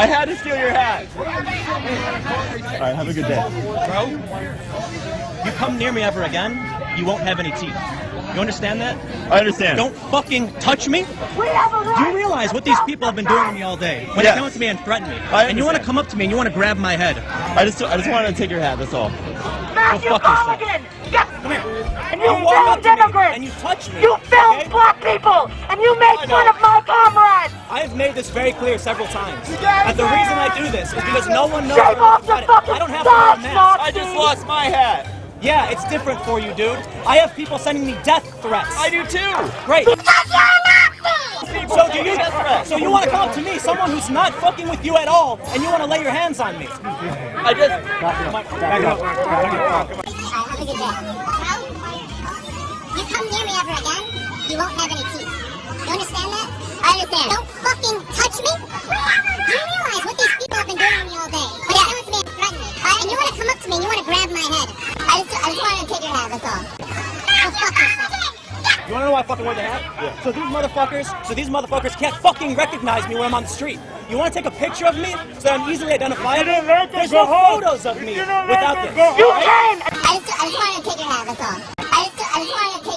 I had to steal your hat. All right, have a good day. Bro, you come near me ever again, you won't have any teeth. You understand that? I understand. Don't fucking touch me. Do you realize what these people have been doing to me all day? When they come up to me and threaten me, and you want to come up to me and you want to grab my head. I just, I just wanted to take your hat. That's all. Matthew Colligan, get come here. And you, you walk up and you touch me. You film okay? black people, and you make fun of my comrades. I have made this very clear several times. Yeah, That the reason I do this is because no one knows Shave off the it. fucking I don't have to wear a mask. I just lost my hat. Yeah, it's different for you, dude. I have people sending me death threats. I do too. Great. Because you're So do you? So you want to come up to me, someone who's not fucking with you at all, and you want to lay your hands on me? I just Back it up. Have a good day. You come near me ever again, you won't have any teeth. You understand that? I understand. Don't fucking touch me. Do you realize what these people have been doing to me all day? When yeah. they come up to me and threaten me, and you want to come up to me and you want to grab my head. I just, I just wanted to take your hat. That's all. Go fuck yourself. You want to know why I fucking wear the hat? Yeah. So these motherfuckers, so these motherfuckers can't fucking recognize me when I'm on the street. You want to take a picture of me so that I'm easily identifiable? There's no photos of me without this. You came! I just, I just wanted to take your hat. That's all. I just, I just wanted to